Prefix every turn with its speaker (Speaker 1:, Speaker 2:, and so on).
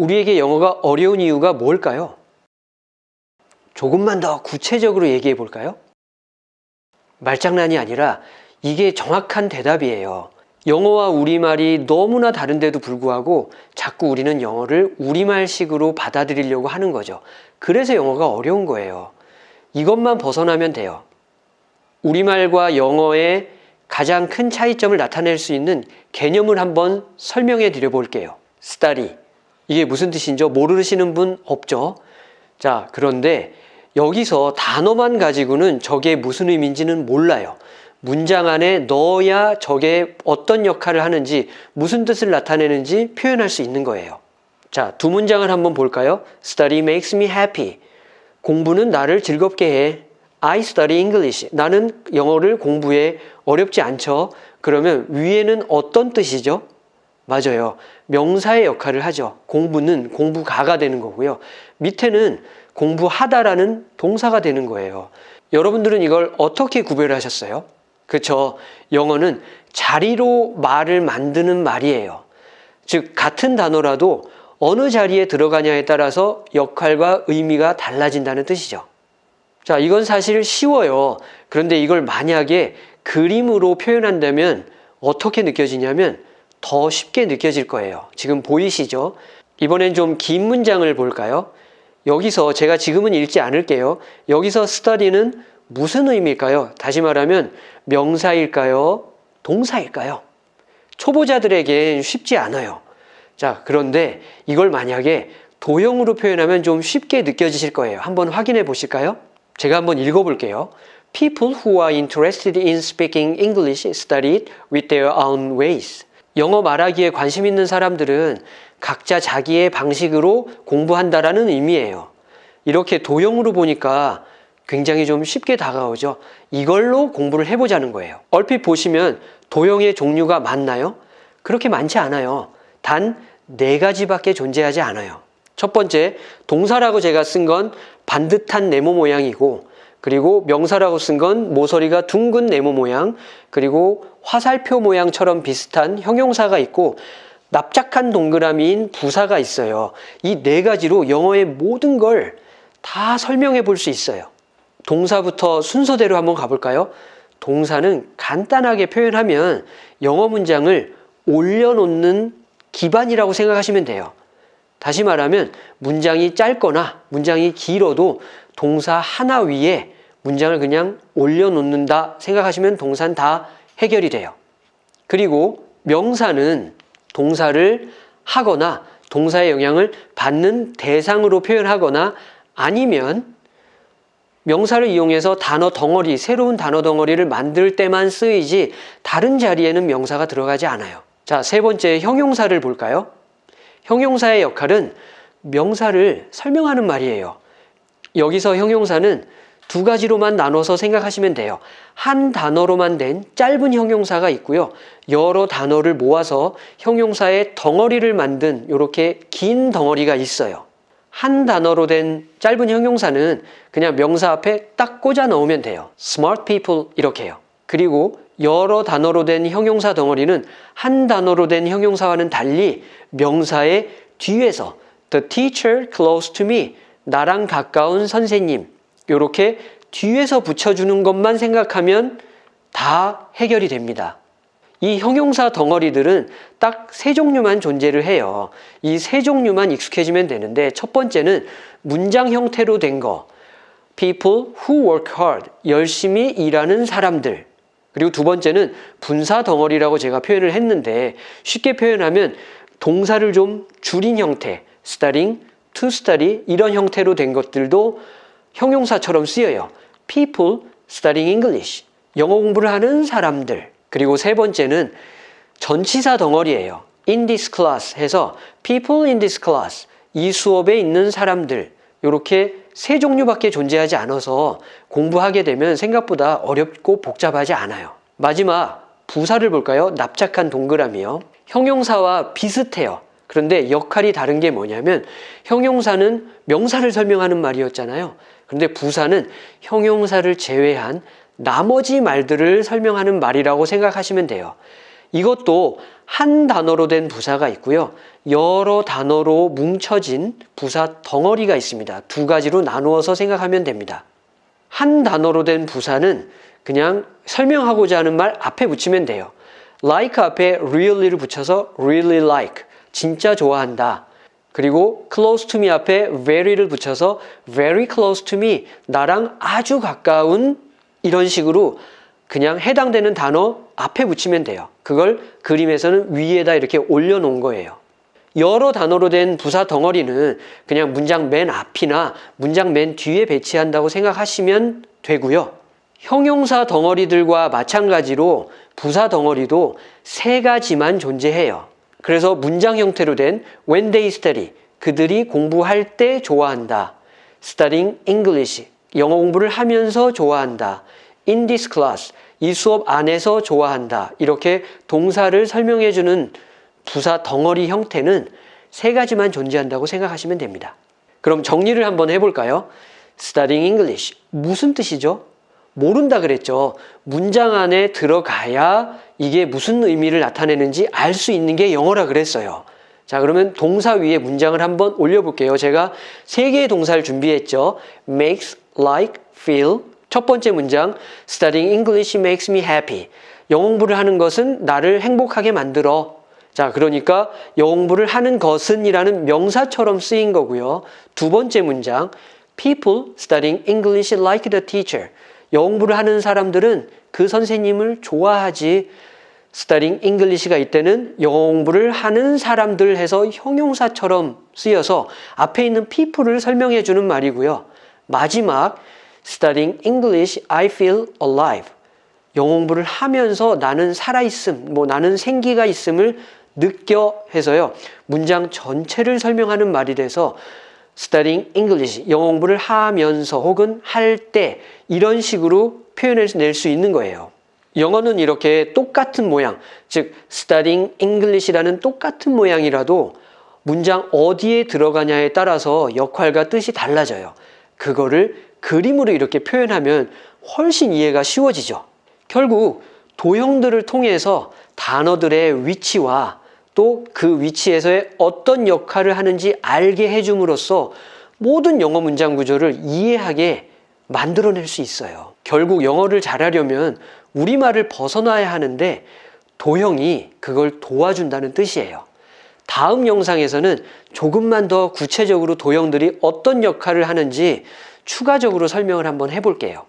Speaker 1: 우리에게 영어가 어려운 이유가 뭘까요? 조금만 더 구체적으로 얘기해 볼까요? 말장난이 아니라 이게 정확한 대답이에요. 영어와 우리말이 너무나 다른데도 불구하고 자꾸 우리는 영어를 우리말식으로 받아들이려고 하는 거죠. 그래서 영어가 어려운 거예요. 이것만 벗어나면 돼요. 우리말과 영어의 가장 큰 차이점을 나타낼 수 있는 개념을 한번 설명해 드려 볼게요. study. 이게 무슨 뜻인지 모르시는 분 없죠? 자, 그런데 여기서 단어만 가지고는 저게 무슨 의미인지는 몰라요. 문장 안에 넣어야 저게 어떤 역할을 하는지 무슨 뜻을 나타내는지 표현할 수 있는 거예요. 자, 두 문장을 한번 볼까요? Study makes me happy. 공부는 나를 즐겁게 해. I study English. 나는 영어를 공부해. 어렵지 않죠? 그러면 위에는 어떤 뜻이죠? 맞아요. 명사의 역할을 하죠. 공부는 공부가가 되는 거고요. 밑에는 공부하다라는 동사가 되는 거예요. 여러분들은 이걸 어떻게 구별하셨어요? 그렇죠. 영어는 자리로 말을 만드는 말이에요. 즉 같은 단어라도 어느 자리에 들어가냐에 따라서 역할과 의미가 달라진다는 뜻이죠. 자, 이건 사실 쉬워요. 그런데 이걸 만약에 그림으로 표현한다면 어떻게 느껴지냐면 더 쉽게 느껴질 거예요. 지금 보이시죠? 이번엔 좀 긴 문장을 볼까요? 여기서 제가 지금은 읽지 않을게요. 여기서 study는 무슨 의미일까요? 다시 말하면 명사일까요? 동사일까요? 초보자들에겐 쉽지 않아요. 자, 그런데 이걸 만약에 도형으로 표현하면 좀 쉽게 느껴지실 거예요. 한번 확인해 보실까요? 제가 한번 읽어 볼게요. People who are interested in speaking English study it with their own ways. 영어 말하기에 관심 있는 사람들은 각자 자기의 방식으로 공부한다라는 의미예요. 이렇게 도형으로 보니까 굉장히 좀 쉽게 다가오죠. 이걸로 공부를 해보자는 거예요. 얼핏 보시면 도형의 종류가 많나요? 그렇게 많지 않아요. 단 네 가지밖에 존재하지 않아요. 첫 번째, 동사라고 제가 쓴 건 반듯한 네모 모양이고 그리고 명사라고 쓴 건 모서리가 둥근 네모 모양 그리고 화살표 모양처럼 비슷한 형용사가 있고 납작한 동그라미인 부사가 있어요. 이 네 가지로 영어의 모든 걸 다 설명해 볼 수 있어요. 동사부터 순서대로 한번 가볼까요? 동사는 간단하게 표현하면 영어 문장을 올려놓는 기반이라고 생각하시면 돼요. 다시 말하면 문장이 짧거나 문장이 길어도 동사 하나 위에 문장을 그냥 올려놓는다 생각하시면 동사는 다 해결이 돼요. 그리고 명사는 동사를 하거나 동사의 영향을 받는 대상으로 표현하거나 아니면 명사를 이용해서 단어 덩어리, 새로운 단어 덩어리를 만들 때만 쓰이지 다른 자리에는 명사가 들어가지 않아요. 자, 세 번째 형용사를 볼까요? 형용사의 역할은 명사를 설명하는 말이에요. 여기서 형용사는 두 가지로만 나눠서 생각하시면 돼요. 한 단어로만 된 짧은 형용사가 있고요. 여러 단어를 모아서 형용사의 덩어리를 만든 이렇게 긴 덩어리가 있어요. 한 단어로 된 짧은 형용사는 그냥 명사 앞에 딱 꽂아 넣으면 돼요. smart people 이렇게요. 그리고 여러 단어로 된 형용사 덩어리는 한 단어로 된 형용사와는 달리 명사의 뒤에서 the teacher close to me 나랑 가까운 선생님 이렇게 뒤에서 붙여주는 것만 생각하면 다 해결이 됩니다. 이 형용사 덩어리들은 딱 세 종류만 존재를 해요. 이 세 종류만 익숙해지면 되는데 첫 번째는 문장 형태로 된 거. people who work hard. 열심히 일하는 사람들. 그리고 두 번째는 분사 덩어리라고 제가 표현을 했는데 쉽게 표현하면 동사를 좀 줄인 형태. studying, study 이런 형태로 된 것들도 형용사처럼 쓰여요. people studying English. 영어 공부를 하는 사람들. 그리고 세 번째는 전치사 덩어리예요. in this class 해서 people in this class 이 수업에 있는 사람들 이렇게 세 종류밖에 존재하지 않아서 공부하게 되면 생각보다 어렵고 복잡하지 않아요. 마지막 부사를 볼까요? 납작한 동그라미요. 형용사와 비슷해요. 그런데 역할이 다른 게 뭐냐면 형용사는 명사를 설명하는 말이었잖아요. 그런데 부사는 형용사를 제외한 나머지 말들을 설명하는 말이라고 생각하시면 돼요. 이것도 한 단어로 된 부사가 있고요. 여러 단어로 뭉쳐진 부사 덩어리가 있습니다. 두 가지로 나누어서 생각하면 됩니다. 한 단어로 된 부사는 그냥 설명하고자 하는 말 앞에 붙이면 돼요. like 앞에 really를 붙여서 really like, 진짜 좋아한다. 그리고 close to me 앞에 very를 붙여서 very close to me, 나랑 아주 가까운 이런 식으로 그냥 해당되는 단어 앞에 붙이면 돼요. 그걸 그림에서는 위에다 이렇게 올려놓은 거예요. 여러 단어로 된 부사 덩어리는 그냥 문장 맨 앞이나 문장 맨 뒤에 배치한다고 생각하시면 되고요. 형용사 덩어리들과 마찬가지로 부사 덩어리도 세 가지만 존재해요. 그래서 문장 형태로 된 when they study, 그들이 공부할 때 좋아한다. studying English, 영어 공부를 하면서 좋아한다. in this class, 이 수업 안에서 좋아한다. 이렇게 동사를 설명해주는 부사 덩어리 형태는 세 가지만 존재한다고 생각하시면 됩니다. 그럼 정리를 한번 해볼까요? studying English, 무슨 뜻이죠? 모른다 그랬죠. 문장 안에 들어가야 이게 무슨 의미를 나타내는지 알 수 있는 게 영어라 그랬어요. 자, 그러면 동사 위에 문장을 한번 올려볼게요. 제가 세 개의 동사를 준비했죠. makes, like, feel. 첫 번째 문장, studying English makes me happy. 영어 공부를 하는 것은 나를 행복하게 만들어. 자, 그러니까 영어 공부를 하는 것은 이라는 명사처럼 쓰인 거고요. 두 번째 문장, people studying English like the teacher. 영어 공부를 하는 사람들은 그 선생님을 좋아하지. studying English가 이때는 영어 공부를 하는 사람들 해서 형용사처럼 쓰여서 앞에 있는 people을 설명해 주는 말이고요. 마지막 studying English I feel alive. 영어 공부를 하면서 나는 살아있음, 뭐 나는 생기가 있음을 느껴 해서요. 문장 전체를 설명하는 말이 돼서 studying English, 영어 공부를 하면서 혹은 할 때 이런 식으로 표현해낼 수 있는 거예요. 영어는 이렇게 똑같은 모양, 즉 studying English라는 똑같은 모양이라도 문장 어디에 들어가냐에 따라서 역할과 뜻이 달라져요. 그거를 그림으로 이렇게 표현하면 훨씬 이해가 쉬워지죠. 결국 도형들을 통해서 단어들의 위치와 또 그 위치에서의 어떤 역할을 하는지 알게 해줌으로써 모든 영어 문장 구조를 이해하게 만들어낼 수 있어요. 결국 영어를 잘하려면 우리말을 벗어나야 하는데 도형이 그걸 도와준다는 뜻이에요. 다음 영상에서는 조금만 더 구체적으로 도형들이 어떤 역할을 하는지 추가적으로 설명을 한번 해볼게요.